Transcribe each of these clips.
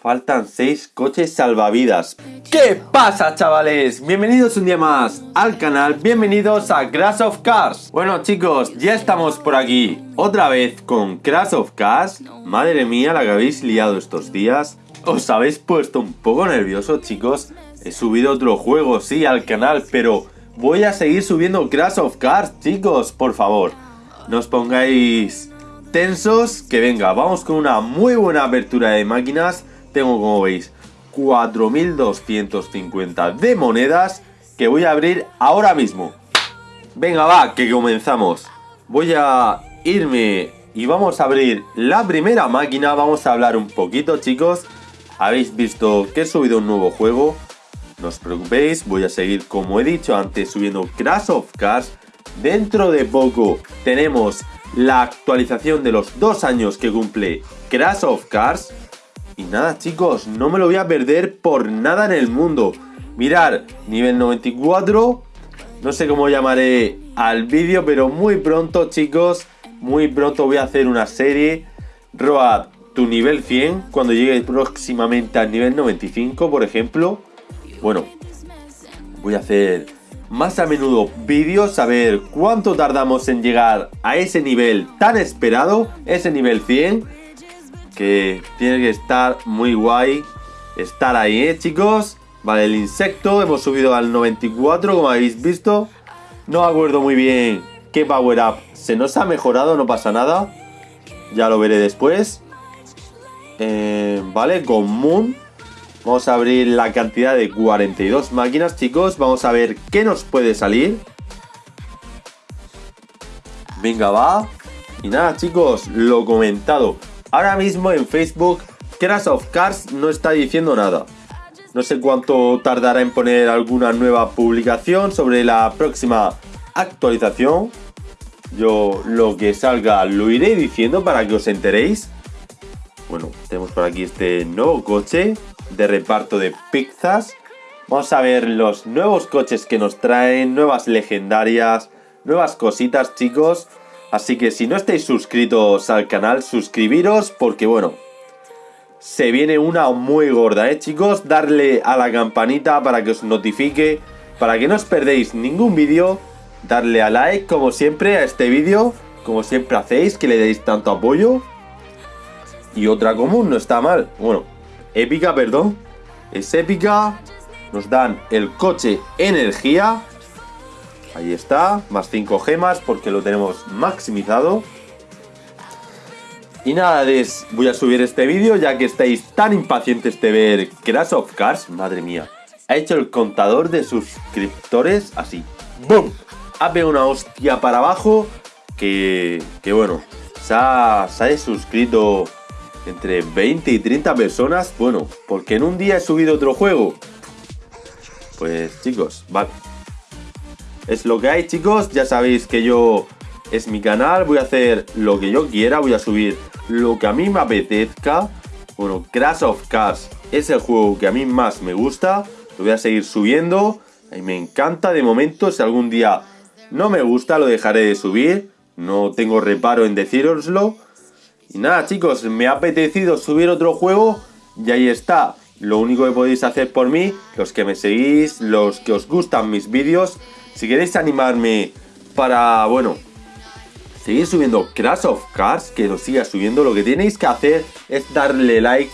Faltan 6 coches salvavidas. ¿Qué pasa chavales? Bienvenidos un día más al canal, bienvenidos a Crash of Cars. Bueno chicos, ya estamos por aquí otra vez con Crash of Cars. Madre mía, la que habéis liado estos días. Os habéis puesto un poco nervioso chicos. He subido otro juego, sí, al canal, pero voy a seguir subiendo Crash of Cars, chicos, por favor. No os pongáis tensos, que venga, vamos con una muy buena apertura de máquinas. Tengo, como veis, 4.250 de monedas que voy a abrir ahora mismo. Venga, va, que comenzamos. Voy a irme y vamos a abrir la primera máquina. Vamos a hablar un poquito, chicos. Habéis visto que he subido un nuevo juego. No os preocupéis, voy a seguir, como he dicho antes, subiendo Crash of Cars. Dentro de poco tenemos la actualización de los dos años que cumple Crash of Cars. Y nada chicos, no me lo voy a perder por nada en el mundo. Mirar, nivel 94. No sé cómo llamaré al vídeo, pero muy pronto chicos, muy pronto voy a hacer una serie. Road tu nivel 100 cuando llegue próximamente al nivel 95, por ejemplo. Bueno, voy a hacer más a menudo vídeos a ver cuánto tardamos en llegar a ese nivel tan esperado, ese nivel 100, que tiene que estar muy guay estar ahí, ¿eh, chicos? Vale, el insecto, hemos subido al 94, como habéis visto. No acuerdo muy bien qué power up se nos ha mejorado, no pasa nada. Ya lo veré después. Eh, vale, con Moon Vamos a abrir la cantidad de 42 máquinas, chicos. Vamos a ver qué nos puede salir. Venga, va. Y nada, chicos, lo comentado. Ahora mismo en Facebook, Crash of Cars no está diciendo nada. No sé cuánto tardará en poner alguna nueva publicación sobre la próxima actualización. Yo lo que salga lo iré diciendo para que os enteréis. Bueno, tenemos por aquí este nuevo coche de reparto de pizzas. Vamos a ver los nuevos coches que nos traen, nuevas legendarias, nuevas cositas chicos. Así que si no estáis suscritos al canal, suscribiros porque bueno, se viene una muy gorda, ¿eh chicos? Darle a la campanita para que os notifique, para que no os perdéis ningún vídeo. Darle a like como siempre a este vídeo, como siempre hacéis, que le deis tanto apoyo. Y otra común, no está mal. Bueno, épica, perdón. Es épica. Nos dan el coche energía. Ahí está, más 5 gemas porque lo tenemos maximizado. Y nada, des, voy a subir este vídeo ya que estáis tan impacientes de ver Crash of Cars. Madre mía, ha hecho el contador de suscriptores así. ¡Bum! Ha pegado una hostia para abajo que, que bueno, se ha, se ha suscrito entre 20 y 30 personas, bueno, porque en un día he subido otro juego. Pues chicos, vale. Es lo que hay chicos, ya sabéis que yo es mi canal, voy a hacer lo que yo quiera, voy a subir lo que a mí me apetezca. Bueno, Crash of Cars es el juego que a mí más me gusta, lo voy a seguir subiendo, y me encanta de momento, si algún día no me gusta lo dejaré de subir, no tengo reparo en decíroslo. Y nada chicos, me ha apetecido subir otro juego y ahí está. Lo único que podéis hacer por mí, los que me seguís, los que os gustan mis vídeos, si queréis animarme para, bueno, seguir subiendo Crash of Cars, que lo siga subiendo, lo que tenéis que hacer es darle like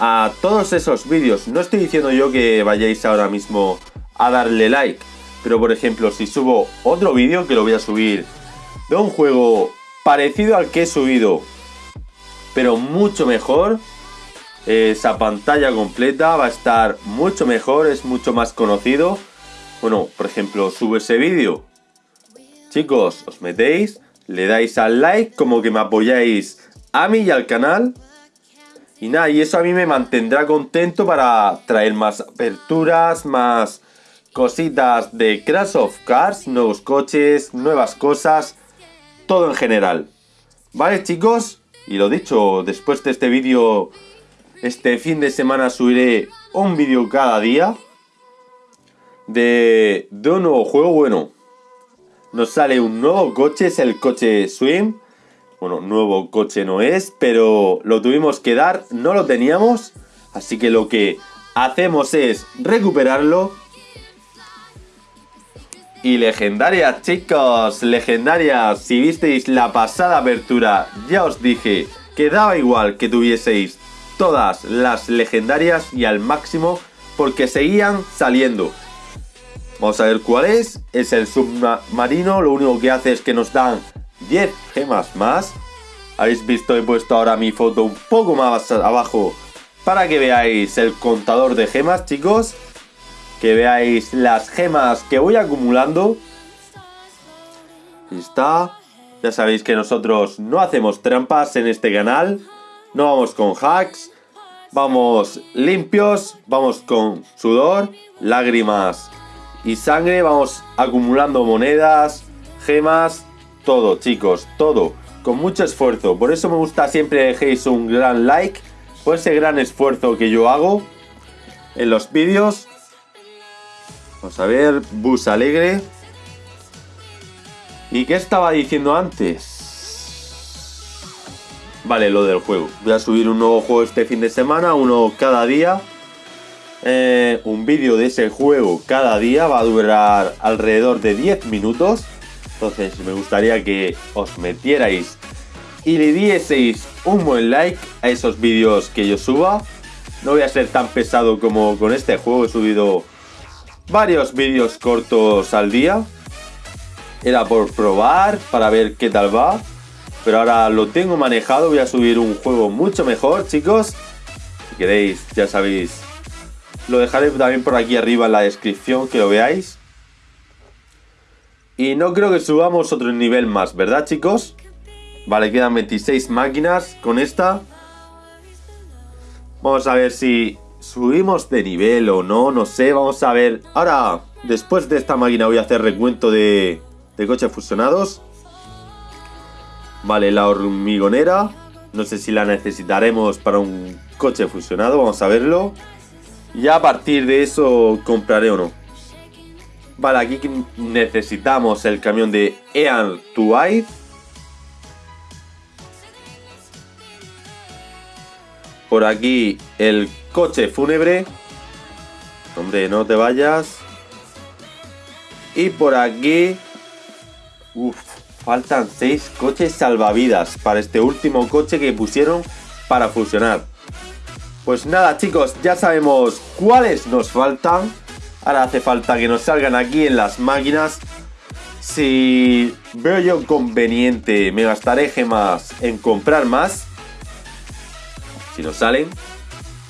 a todos esos vídeos. No estoy diciendo yo que vayáis ahora mismo a darle like, pero por ejemplo, si subo otro vídeo, que lo voy a subir de un juego parecido al que he subido pero mucho mejor. Esa pantalla completa va a estar mucho mejor, es mucho más conocido. Bueno, por ejemplo, subo ese vídeo. Chicos, os metéis, le dais al like, como que me apoyáis a mí y al canal. Y nada, y eso a mí me mantendrá contento para traer más aperturas, más cositas de Crash of Cars, nuevos coches, nuevas cosas, todo en general. ¿Vale, chicos? Y lo dicho, después de este vídeo, este fin de semana subiré un vídeo cada día de, un nuevo juego. Bueno, nos sale un nuevo coche, es el coche Swim. Bueno, nuevo coche no es, pero lo tuvimos que dar, no lo teníamos. Así que lo que hacemos es recuperarlo. Y legendarias, chicos, legendarias. Si visteis la pasada apertura, ya os dije que daba igual que tuvieseis todas las legendarias y al máximo porque seguían saliendo. Vamos a ver cuál es. Es el submarino. Lo único que hace es que nos dan 10 gemas más. Habéis visto, he puesto ahora mi foto un poco más abajo para que veáis el contador de gemas, chicos. Que veáis las gemas que voy acumulando. Ahí está. Ya sabéis que nosotros no hacemos trampas en este canal. No vamos con hacks. Vamos limpios. Vamos con sudor, lágrimas y sangre. Vamos acumulando monedas, gemas, todo, chicos, todo. Con mucho esfuerzo. Por eso me gusta siempre dejéis un gran like. Por ese gran esfuerzo que yo hago en los vídeos. A ver, bus alegre. ¿Y qué estaba diciendo antes? Vale, lo del juego. Voy a subir un nuevo juego este fin de semana, uno cada día. Eh, un vídeo de ese juego cada día va a durar alrededor de 10 minutos. Entonces me gustaría que os metierais y le dieseis un buen like a esos vídeos que yo suba. No voy a ser tan pesado como con este juego, he subido varios vídeos cortos al día. Era por probar, para ver qué tal va. Pero ahora lo tengo manejado, voy a subir un juego mucho mejor, chicos. Si queréis, ya sabéis lo dejaré también por aquí arriba en la descripción, que lo veáis. Y no creo que subamos otro nivel más, ¿verdad chicos? Vale, quedan 26 máquinas con esta. Vamos a ver si subimos de nivel o no, no sé, vamos a ver. Ahora, después de esta máquina voy a hacer recuento de, coches fusionados. Vale, la hormigonera. No sé si la necesitaremos para un coche fusionado, vamos a verlo. Ya a partir de eso compraré o no. Vale, aquí necesitamos el camión de Ean Tuaid. Por aquí el coche fúnebre. Hombre, no te vayas. Y por aquí... Uf, faltan 6 coches salvavidas para este último coche que pusieron para fusionar. Pues nada chicos, ya sabemos cuáles nos faltan. Ahora hace falta que nos salgan aquí en las máquinas. Si veo yo conveniente, me gastaré gemas en comprar más. Si no salen.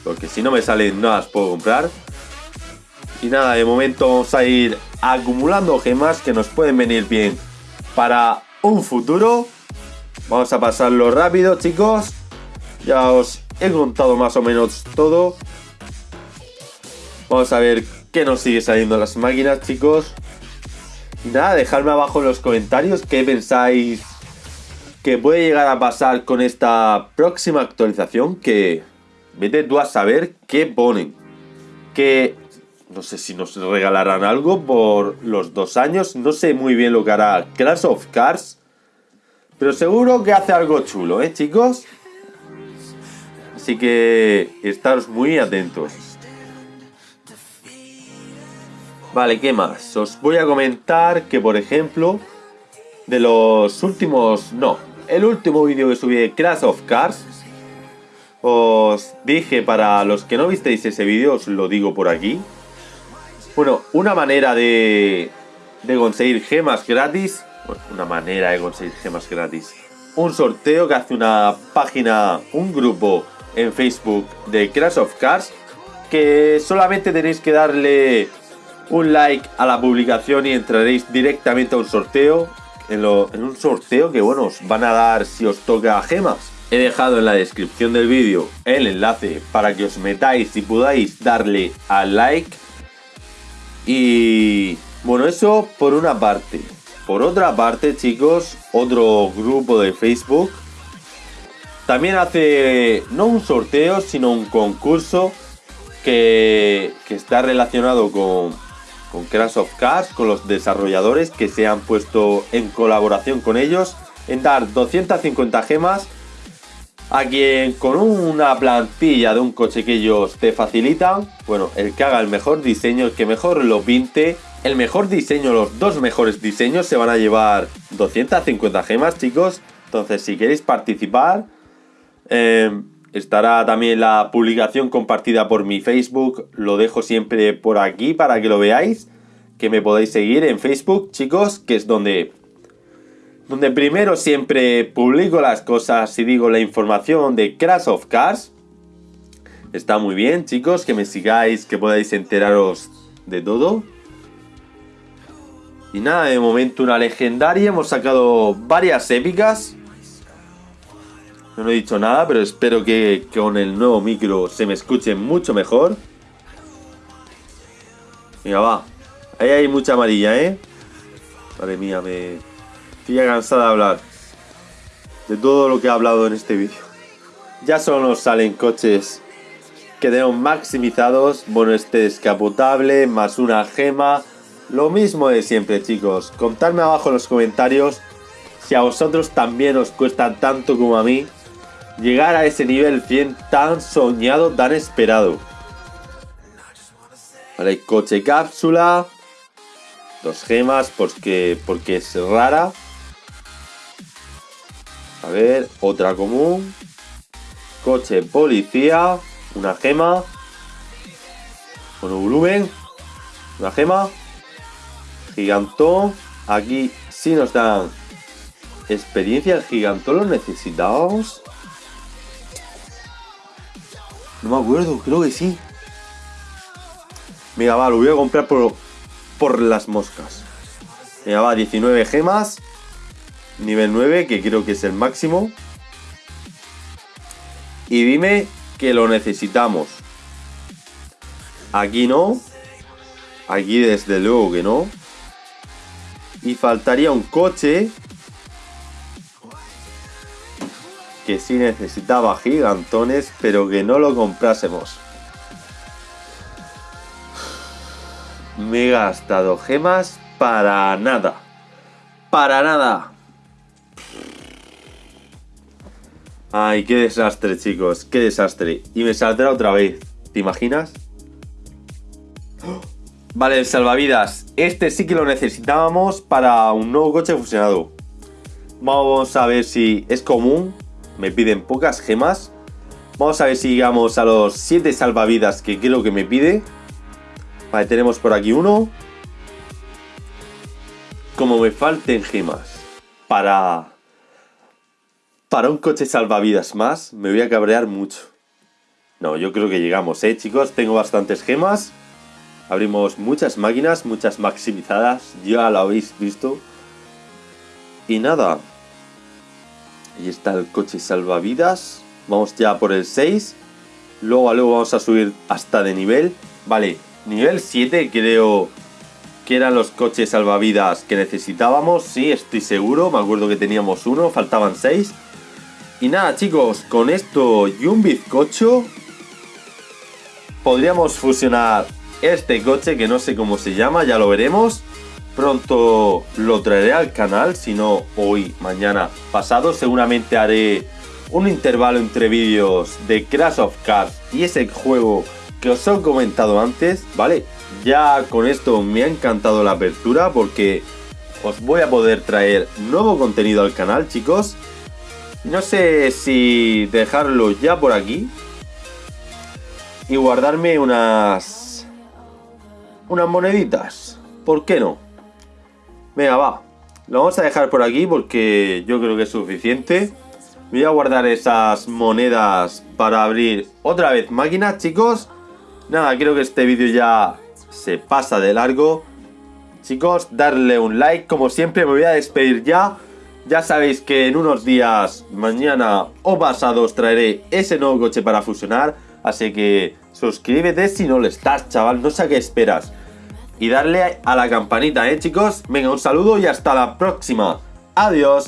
Porque si no me salen, no las puedo comprar. Y nada, de momento vamos a ir acumulando gemas que nos pueden venir bien para un futuro. Vamos a pasarlo rápido, chicos. Ya os he contado más o menos todo. Vamos a ver qué nos sigue saliendo las máquinas, chicos. Y nada, dejadme abajo en los comentarios qué pensáis que puede llegar a pasar con esta próxima actualización. Que vete tú a saber qué ponen. Que no sé si nos regalarán algo por los dos años. No sé muy bien lo que hará Crash of Cars. Pero seguro que hace algo chulo, ¿eh, chicos? Así que estaros muy atentos. Vale, ¿qué más? Os voy a comentar que, por ejemplo, de los últimos... No, el último vídeo que subí de Crash of Cars, os dije, para los que no visteis ese vídeo, os lo digo por aquí. Bueno, una manera de, conseguir gemas gratis, una manera de conseguir gemas gratis, un sorteo que hace una página, un grupo en Facebook de Crash of Cars que solamente tenéis que darle un like a la publicación y entraréis directamente a un sorteo en, un sorteo que bueno os van a dar si os toca gemas. He dejado en la descripción del vídeo el enlace para que os metáis y podáis darle al like. Y bueno eso por una parte. Por otra parte chicos otro grupo de Facebook también hace no un sorteo, sino un concurso que, está relacionado con, con Crash of Cars, con los desarrolladores que se han puesto en colaboración con ellos. en dar 250 gemas a quien con una plantilla de un coche que ellos te facilitan, bueno, el que haga el mejor diseño, el que mejor lo pinte, el mejor diseño, los dos mejores diseños se van a llevar 250 gemas, chicos. Entonces, si queréis participar, eh, estará también la publicación compartida por mi Facebook. Lo dejo siempre por aquí para que lo veáis. Que me podéis seguir en Facebook, chicos, que es donde donde primero siempre publico las cosas y digo la información de Crash of Cars. Está muy bien, chicos, que me sigáis, que podáis enteraros de todo. Y nada, de momento una legendaria. Hemos sacado varias épicas. No he dicho nada, pero espero que, con el nuevo micro se me escuche mucho mejor. Venga, va. Ahí hay mucha amarilla, ¿eh? Madre mía, me, Estoy cansada de hablar de todo lo que he hablado en este vídeo. Ya solo nos salen coches que tenemos maximizados. Bueno, este descapotable, más una gema. Lo mismo de siempre, chicos. Contadme abajo en los comentarios si a vosotros también os cuesta tanto como a mí llegar a ese nivel 100 tan soñado, tan esperado. Vale, coche cápsula. Dos gemas porque, porque es rara. A ver, otra común. Coche policía. Una gema. Con un volumen. Una gema. Gigantón. Aquí sí nos dan experiencia. El gigantón lo necesitábamos. No me acuerdo, creo que sí. Mira, va, lo voy a comprar por, por las moscas. Mira, va, 19 gemas nivel 9, que creo que es el máximo. Y dime que lo necesitamos. Aquí no. Aquí desde luego que no. Y faltaría un coche. Que sí necesitaba gigantones, pero que no lo comprásemos. Me he gastado gemas para nada. Para nada. Ay, qué desastre, chicos. Qué desastre. Y me saldrá otra vez. ¿Te imaginas? Vale, el salvavidas. Este sí que lo necesitábamos para un nuevo coche fusionado. Vamos a ver si es común. Me piden pocas gemas. Vamos a ver si llegamos a los 7 salvavidas que creo que me pide. Vale, tenemos por aquí uno. Como me falten gemas para para un coche salvavidas más, me voy a cabrear mucho. No, yo creo que llegamos, ¿eh, chicos? Tengo bastantes gemas. Abrimos muchas máquinas, muchas maximizadas. Ya lo habéis visto. Y nada. Ahí está el coche salvavidas. Vamos ya por el 6. Luego a luego vamos a subir hasta de nivel. Vale, nivel 7 creo que eran los coches salvavidas que necesitábamos. Sí, estoy seguro. Me acuerdo que teníamos uno, faltaban 6. Y nada chicos, con esto y un bizcocho podríamos fusionar este coche que no sé cómo se llama, ya lo veremos. Pronto lo traeré al canal, si no hoy, mañana, pasado. Seguramente haré un intervalo entre vídeos de Crash of Cars y ese juego que os he comentado antes, ¿vale? Ya con esto me ha encantado la apertura porque os voy a poder traer nuevo contenido al canal, chicos. No sé si dejarlo ya por aquí. Y guardarme unas... Unas moneditas. ¿Por qué no? Venga, va. Lo vamos a dejar por aquí porque yo creo que es suficiente. Voy a guardar esas monedas para abrir otra vez máquinas, chicos. Nada, creo que este vídeo ya se pasa de largo. Chicos, darle un like. Como siempre, me voy a despedir ya. Ya sabéis que en unos días, mañana o pasado, os traeré ese nuevo coche para fusionar. Así que suscríbete si no lo estás, chaval. No sé a qué esperas. Y darle a la campanita, ¿eh, chicos? Venga, un saludo y hasta la próxima. Adiós.